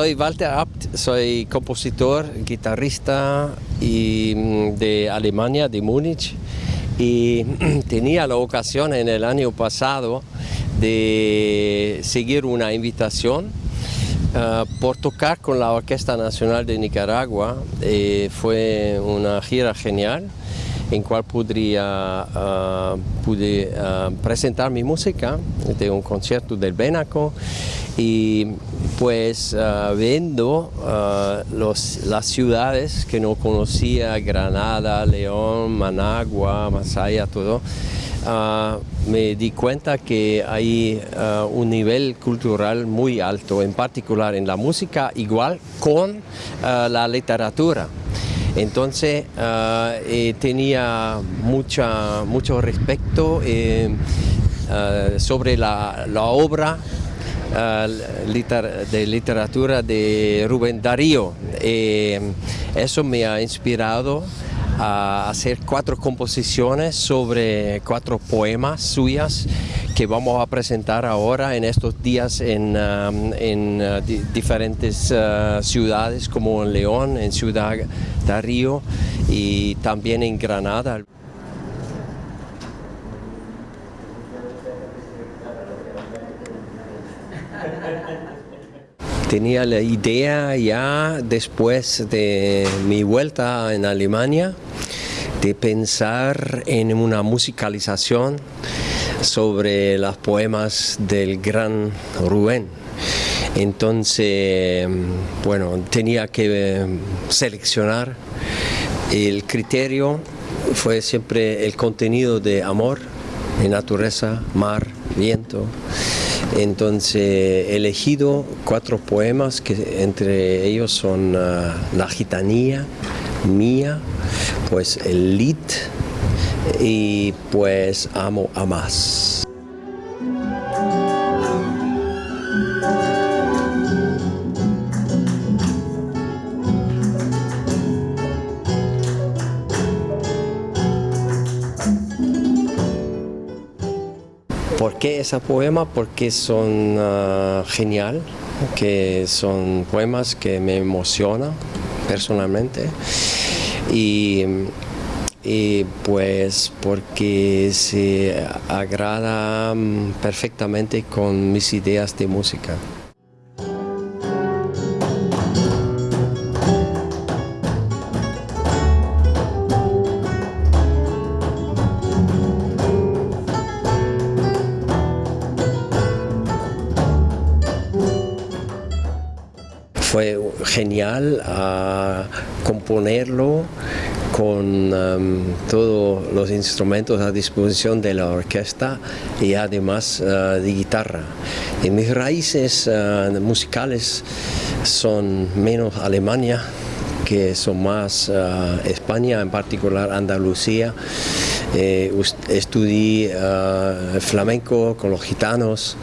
Soy Walter Abt, soy compositor, guitarrista mm, de Alemania, de Múnich, y tenía la ocasión en el año pasado de seguir una invitación ah, por tocar con la Orquesta Nacional de Nicaragua. Eh, fue una gira genial en cual podría ah, pude ah, presentar mi música de un concierto del Benaco y pues uh, viendo uh, los, las ciudades que no conocía, Granada, León, Managua, Masaya, todo, uh, me di cuenta que hay un nivel cultural muy alto, en particular en la música, igual con la literatura. Entonces eh, tenía mucha, mucho respeto eh, sobre la, obra de literatura de Rubén Darío. Eh, eso me ha inspirado a hacer cuatro composiciones sobre cuatro poemas suyas que vamos a presentar ahora en estos días en, um, uh, diferentes uh, ciudades como en León, en Ciudad Darío y también en Granada. Tenía la idea ya después de mi vuelta en Alemania de pensar en una musicalización sobre los poemas del gran Rubén. Entonces, bueno, tenía que seleccionar. El criterio fue siempre el contenido de amor, de naturaleza, mar, viento. Entonces he elegido cuatro poemas que entre ellos son uh, La gitanía, Mía, pues el Lit y pues Amo a más. ¿Por qué ese poema? Porque son uh, genial, que son poemas que me emocionan personalmente y, y pues porque se agrada perfectamente con mis ideas de música. fue genial a componerlo con um, todos los instrumentos a disposición de la orquesta y además uh, de guitarra. Mis raíces uh, musicales son menos Alemania, que son más uh, España, en particular Andalucía. Eh, estudié flamenco con los gitanos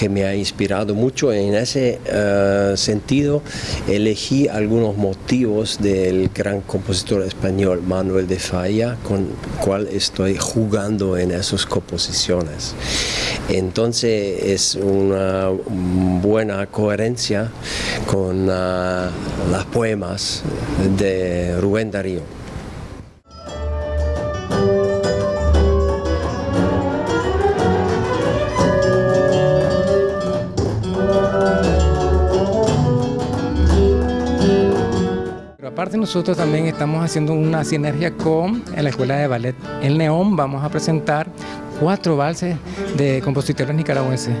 que me ha inspirado mucho. En ese uh, sentido elegí algunos motivos del gran compositor español Manuel de Falla, con cual estoy jugando en esas composiciones. Entonces es una buena coherencia con uh, las poemas de Rubén Darío. Aparte nosotros también estamos haciendo una sinergia con la Escuela de Ballet El Neón. Vamos a presentar cuatro valses de compositores nicaragüenses,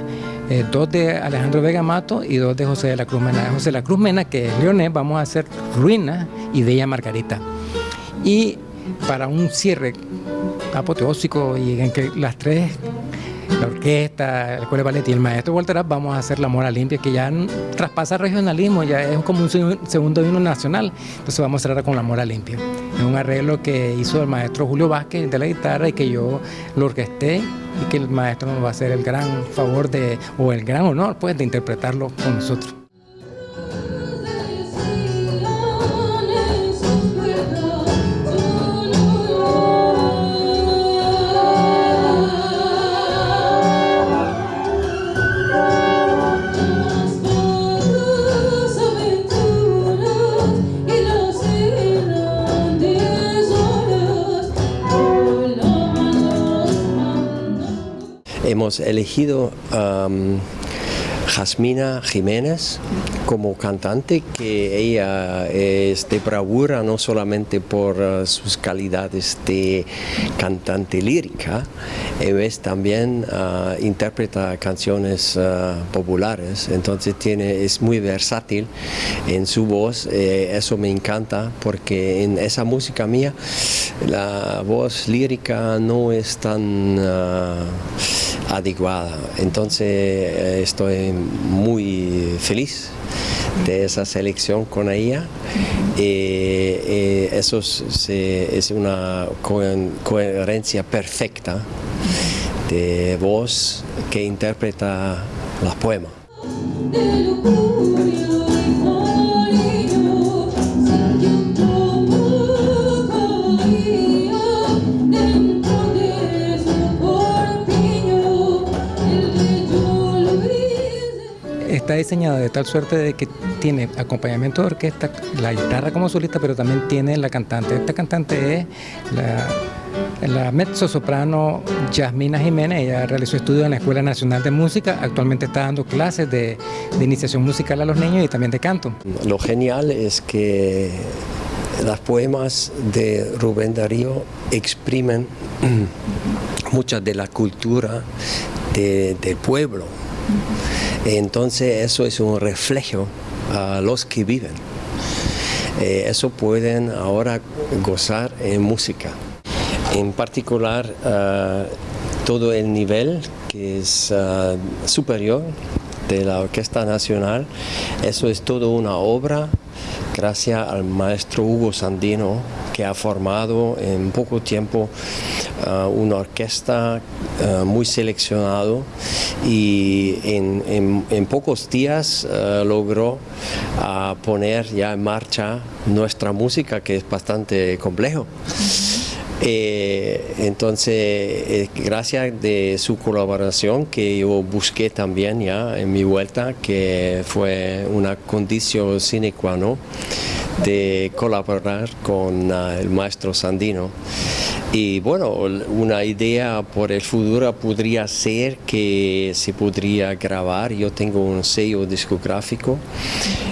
eh, dos de Alejandro Vega Mato y dos de José de la Cruz Mena. José de la Cruz Mena, que es leonés, vamos a hacer Ruina y de ella Margarita. Y para un cierre apoteósico y en que las tres la orquesta, la escuela de ballet y el maestro Walter vamos a hacer La Mora Limpia, que ya traspasa regionalismo, ya es como un segundo himno nacional. Entonces vamos a cerrar con La Mora Limpia. Es un arreglo que hizo el maestro Julio Vázquez de la guitarra y que yo lo orquesté y que el maestro nos va a hacer el gran favor de, o el gran honor pues, de interpretarlo con nosotros. Hemos elegido Jasmina Jiménez como cantante, que ella es de bravura no solamente por uh, sus calidades de cantante lírica, ella también uh, interpreta canciones uh, populares, entonces tiene, es muy versátil en su voz, eh, eso me encanta porque en esa música mía la voz lírica no es tan adecuada. Entonces eh, estoy muy feliz de esa selección con ella. y eso es, una coherencia perfecta de voz que interpreta los poemas. Está diseñado de tal suerte de que tiene acompañamiento de orquesta, la guitarra como solista, pero también tiene la cantante. Esta cantante es la, la mezzo soprano Yasmina Jiménez, ella realizó estudios en la Escuela Nacional de Música, actualmente está dando clases de, de iniciación musical a los niños y también de canto. Lo genial es que los poemas de Rubén Darío exprimen mucha de la cultura del pueblo. Entonces eso es un reflejo a los que viven. Eh, eso pueden ahora gozar en música. En particular, ah, todo el nivel que es ah, superior de la Orquesta Nacional, eso es todo una obra gracias al maestro Hugo Sandino que ha formado en poco tiempo uh, una orquesta uh, muy seleccionado y en, pocos días uh, logró poner ya en marcha nuestra música que es bastante complejo. Eh, entonces, eh, gracias de su colaboración que yo busqué también ya en mi vuelta, que fue una condición sine qua non de colaborar con ah, el maestro Sandino. Y bueno, una idea por el futuro podría ser que se podría grabar, yo tengo un sello discográfico,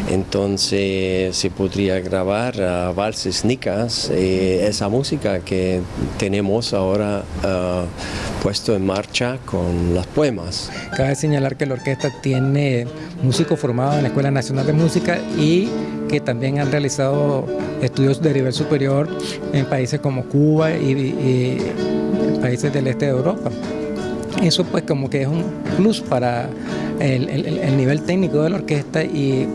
entonces se podría grabar uh, valses nicas, eh, esa música que tenemos ahora uh, puesto en marcha con las poemas. Cabe señalar que la orquesta tiene músicos formados en la Escuela Nacional de Música y que también han realizado estudios de nivel superior en países como Cuba y, países del este de Europa. Eso pues como que es un plus para el, nivel técnico de la orquesta y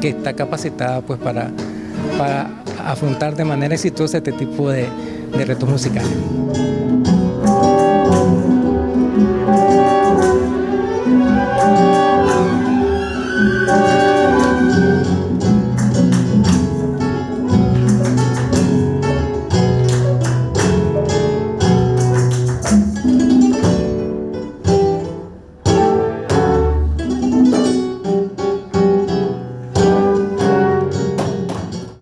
que está capacitada pues para, para afrontar de manera exitosa este tipo de retos musicales.